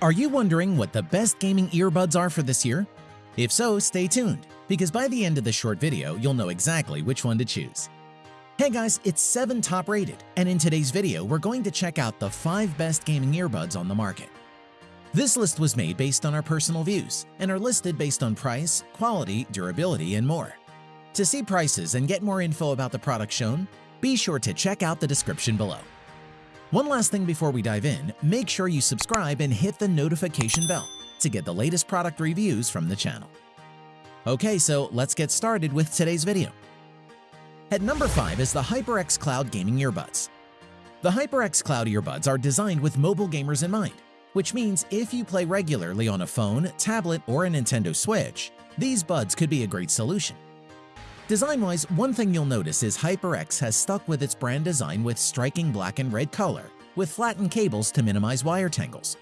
Are you wondering what the best gaming earbuds are for this year? If so, stay tuned, because by the end of this short video, you'll know exactly which one to choose. Hey guys, it's 7 top rated, and in today's video, we're going to check out the 5 best gaming earbuds on the market. This list was made based on our personal views and are listed based on price, quality, durability, and more. To see prices and get more info about the product shown, be sure to check out the description below. One last thing before we dive in, make sure you subscribe and hit the notification bell to get the latest product reviews from the channel. Okay, so let's get started with today's video. At number 5 is the HyperX Cloud Gaming Earbuds. The HyperX Cloud earbuds are designed with mobile gamers in mind, which means if you play regularly on a phone, tablet, or a Nintendo Switch, these buds could be a great solution. Design-wise, one thing you'll notice is HyperX has stuck with its brand design with striking black and red color, with flattened cables to minimize wire tangles.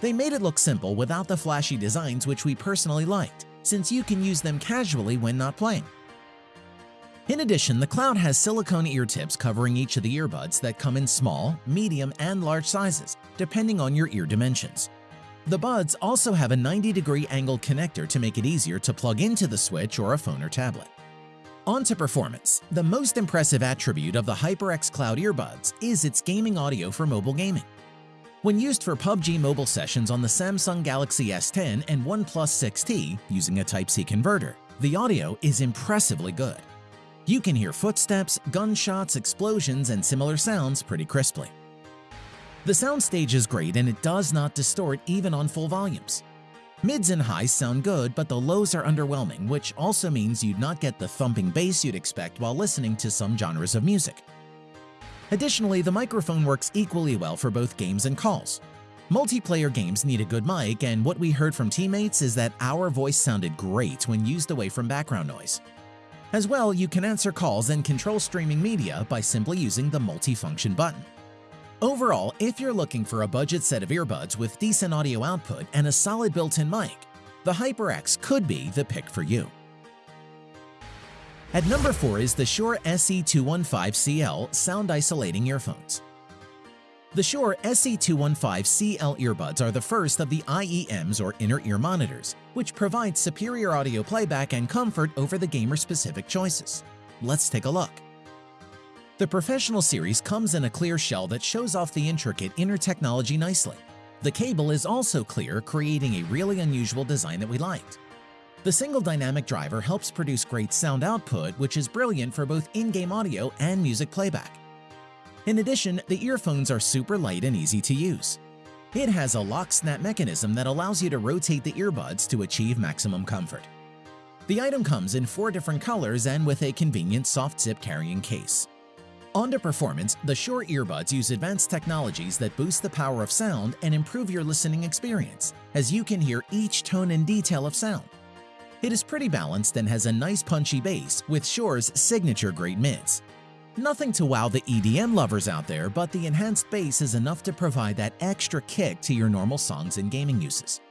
They made it look simple without the flashy designs which we personally liked, since you can use them casually when not playing. In addition, the Cloud has silicone ear tips covering each of the earbuds that come in small, medium, and large sizes, depending on your ear dimensions. The buds also have a 90-degree angled connector to make it easier to plug into the Switch or a phone or tablet. On to performance. The most impressive attribute of the HyperX Cloud earbuds is its gaming audio for mobile gaming. When used for PUBG mobile sessions on the Samsung Galaxy S10 and OnePlus 6T using a Type-C converter, the audio is impressively good. You can hear footsteps, gunshots, explosions, and similar sounds pretty crisply. The soundstage is great and it does not distort even on full volumes. Mids and highs sound good, but the lows are underwhelming, which also means you'd not get the thumping bass you'd expect while listening to some genres of music. Additionally, the microphone works equally well for both games and calls. Multiplayer games need a good mic, and what we heard from teammates is that our voice sounded great when used away from background noise. As well, you can answer calls and control streaming media by simply using the multifunction button. Overall, if you're looking for a budget set of earbuds with decent audio output and a solid built-in mic, the HyperX could be the pick for you. At number 4 is the Shure SE215CL Sound Isolating Earphones. The Shure SE215CL earbuds are the first of the IEMs or inner ear monitors, which provide superior audio playback and comfort over the gamer-specific choices. Let's take a look. The Professional series comes in a clear shell that shows off the intricate inner technology nicely. The cable is also clear, creating a really unusual design that we liked. The single dynamic driver helps produce great sound output, which is brilliant for both in-game audio and music playback. In addition, the earphones are super light and easy to use. It has a lock-snap mechanism that allows you to rotate the earbuds to achieve maximum comfort. The item comes in four different colors and with a convenient soft zip carrying case. On to performance, the Shure earbuds use advanced technologies that boost the power of sound and improve your listening experience, as you can hear each tone and detail of sound. It is pretty balanced and has a nice punchy bass with Shure's signature great mids. Nothing to wow the EDM lovers out there, but the enhanced bass is enough to provide that extra kick to your normal songs and gaming uses.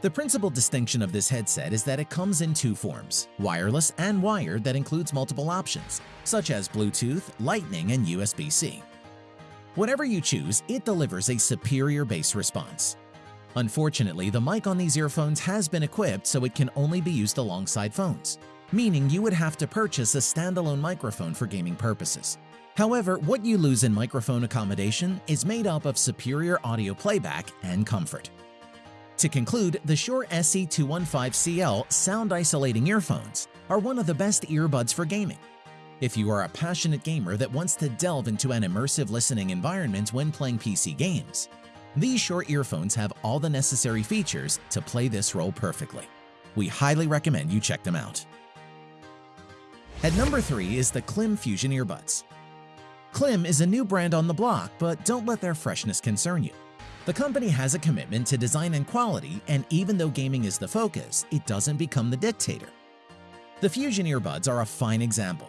The principal distinction of this headset is that it comes in two forms, wireless and wired that includes multiple options, such as Bluetooth, Lightning, and USB-C. Whatever you choose, it delivers a superior bass response. Unfortunately, the mic on these earphones has been equipped so it can only be used alongside phones, meaning you would have to purchase a standalone microphone for gaming purposes. However, what you lose in microphone accommodation is made up of superior audio playback and comfort. To conclude, the Shure SE215CL sound isolating earphones are one of the best earbuds for gaming. If you are a passionate gamer that wants to delve into an immersive listening environment when playing PC games, these Shure earphones have all the necessary features to play this role perfectly. We highly recommend you check them out. At number 3 is the Klim Fusion Earbuds. Klim is a new brand on the block, but don't let their freshness concern you. The company has a commitment to design and quality, and even though gaming is the focus, it doesn't become the dictator. The Fusion earbuds are a fine example.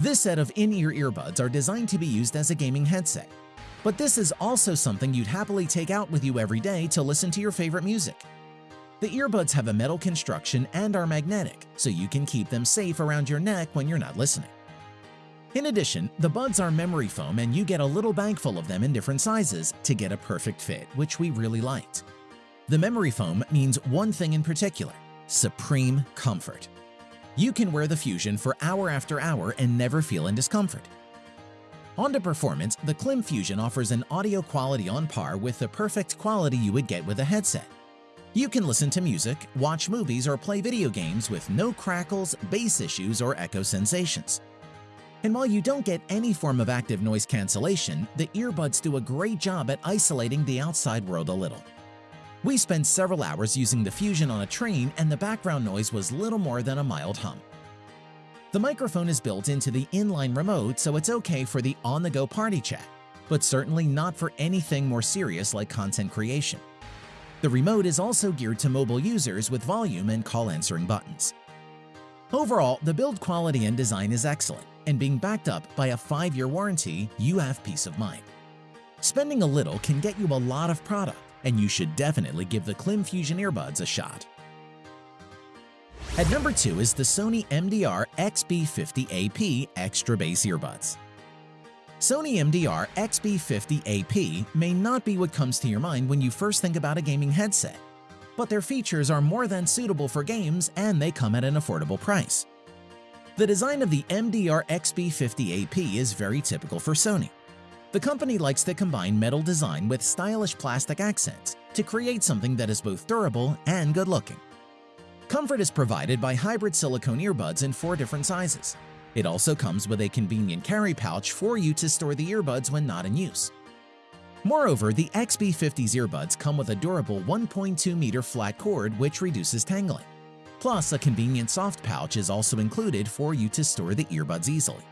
This set of in-ear earbuds are designed to be used as a gaming headset, but this is also something you'd happily take out with you every day to listen to your favorite music. The earbuds have a metal construction and are magnetic, so you can keep them safe around your neck when you're not listening. In addition, the buds are memory foam and you get a little bag full of them in different sizes to get a perfect fit, which we really liked. The memory foam means one thing in particular, supreme comfort. You can wear the Fusion for hour after hour and never feel in discomfort. On to performance, the Klim Fusion offers an audio quality on par with the perfect quality you would get with a headset. You can listen to music, watch movies, or play video games with no crackles, bass issues, or echo sensations. And while you don't get any form of active noise cancellation, the earbuds do a great job at isolating the outside world a little. We spent several hours using the Fusion on a train and the background noise was little more than a mild hum. The microphone is built into the inline remote so it's okay for the on-the-go party chat, but certainly not for anything more serious like content creation. The remote is also geared to mobile users with volume and call answering buttons. Overall, the build quality and design is excellent, and being backed up by a 5-year warranty, you have peace of mind. Spending a little can get you a lot of product, and you should definitely give the Klim Fusion earbuds a shot. At number 2 is the Sony MDR XB50AP Extra Bass Earbuds. Sony MDR XB50AP may not be what comes to your mind when you first think about a gaming headset, but their features are more than suitable for games and they come at an affordable price. The design of the MDR XB50AP is very typical for Sony. The company likes to combine metal design with stylish plastic accents to create something that is both durable and good-looking. Comfort is provided by hybrid silicone earbuds in four different sizes, it also comes with a convenient carry pouch for you to store the earbuds when not in use. Moreover, the XB50's earbuds come with a durable 1.2 meter flat cord which reduces tangling. Plus, a convenient soft pouch is also included for you to store the earbuds easily.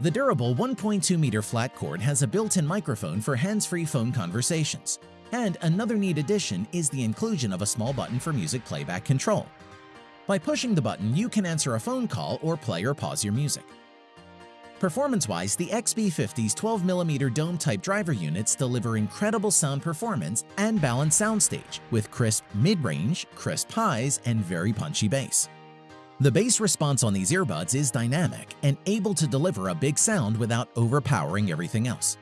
The durable 1.2 meter flat cord has a built-in microphone for hands-free phone conversations. And another neat addition is the inclusion of a small button for music playback control. By pushing the button, you can answer a phone call or play or pause your music. Performance-wise, the XB50's 12mm dome-type driver units deliver incredible sound performance and balanced soundstage with crisp mid-range, crisp highs, and very punchy bass. The bass response on these earbuds is dynamic and able to deliver a big sound without overpowering everything else.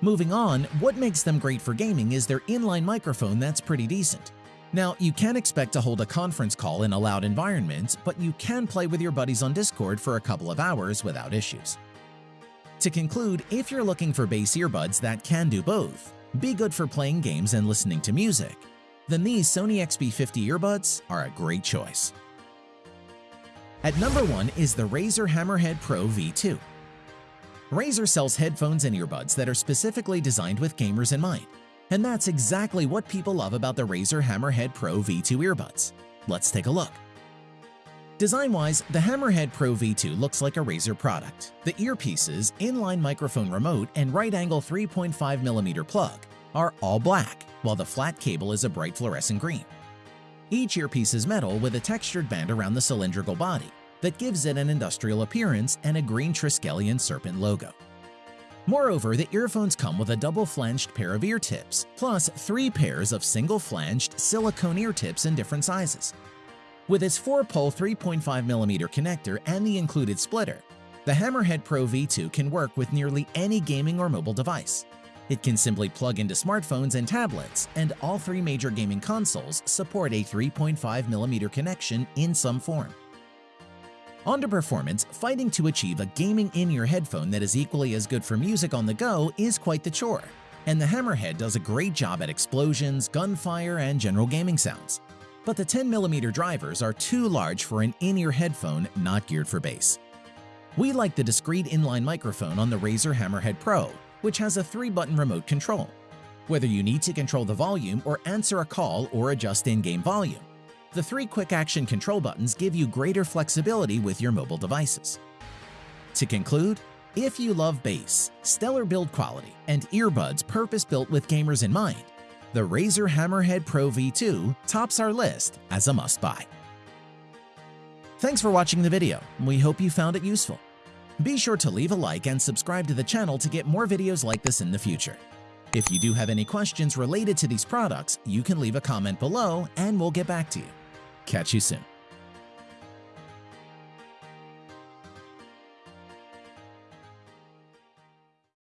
Moving on, what makes them great for gaming is their inline microphone that's pretty decent. Now, you can't expect to hold a conference call in a loud environment, but you can play with your buddies on Discord for a couple of hours without issues. To conclude, if you're looking for bass earbuds that can do both, be good for playing games and listening to music, then these Sony XB50 earbuds are a great choice. At number 1 is the Razer Hammerhead Pro V2. Razer sells headphones and earbuds that are specifically designed with gamers in mind, and that's exactly what people love about the Razer Hammerhead Pro V2 earbuds. Let's take a look. Design-wise, the Hammerhead Pro V2 looks like a Razer product. The earpieces, inline microphone remote, and right-angle 3.5mm plug are all black, while the flat cable is a bright fluorescent green. Each earpiece is metal with a textured band around the cylindrical body that gives it an industrial appearance and a green Triskelion serpent logo. Moreover, the earphones come with a double-flanged pair of ear tips, plus three pairs of single-flanged silicone ear tips in different sizes. With its 4-pole 3.5mm connector and the included splitter, the Hammerhead Pro V2 can work with nearly any gaming or mobile device. It can simply plug into smartphones and tablets, and all three major gaming consoles support a 3.5mm connection in some form. On to performance, fighting to achieve a gaming in-ear headphone that is equally as good for music on the go is quite the chore, and the Hammerhead does a great job at explosions, gunfire, and general gaming sounds. But the 10mm drivers are too large for an in-ear headphone not geared for bass. We like the discrete inline microphone on the Razer Hammerhead Pro, which has a 3-button remote control. Whether you need to control the volume or answer a call or adjust in-game volume, the three quick-action control buttons give you greater flexibility with your mobile devices. To conclude, if you love bass, stellar build quality, and earbuds purpose-built with gamers in mind, the Razer Hammerhead Pro V2 tops our list as a must-buy. Thanks for watching the video. We hope you found it useful. Be sure to leave a like and subscribe to the channel to get more videos like this in the future. If you do have any questions related to these products, you can leave a comment below and we'll get back to you. Catch you soon.